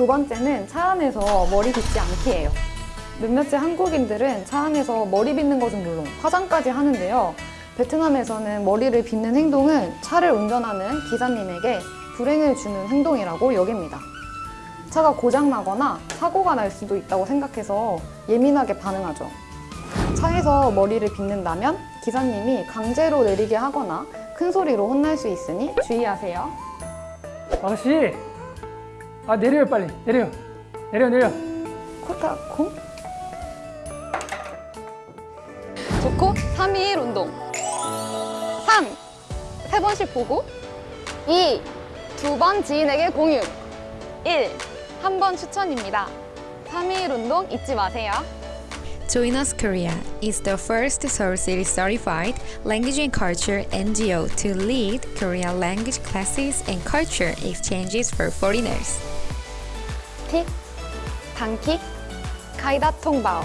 두 번째는 차 안에서 머리 빗지 않기예요. 몇몇의 한국인들은 차 안에서 머리 빗는 것은 물론 화장까지 하는데요. 베트남에서는 머리를 빗는 행동은 차를 운전하는 기사님에게 불행을 주는 행동이라고 여깁니다. 차가 고장나거나 사고가 날 수도 있다고 생각해서 예민하게 반응하죠. 차에서 머리를 빗는다면 기사님이 강제로 내리게 하거나 큰 소리로 혼날 수 있으니 주의하세요. 아가씨 아 내려요 빨리 내려 내려 내려 코타 코? 좋고 3, 2, 1 운동 3. 세 번씩 보고 2. 두 번 지인에게 공유 1. 한 번 추천입니다 3, 2, 1 운동 잊지 마세요 Join Us Korea is the first Seoul City certified language and culture NGO to lead Korean language classes and culture exchanges for foreigners. 킥, 단킥, 가이다 통바오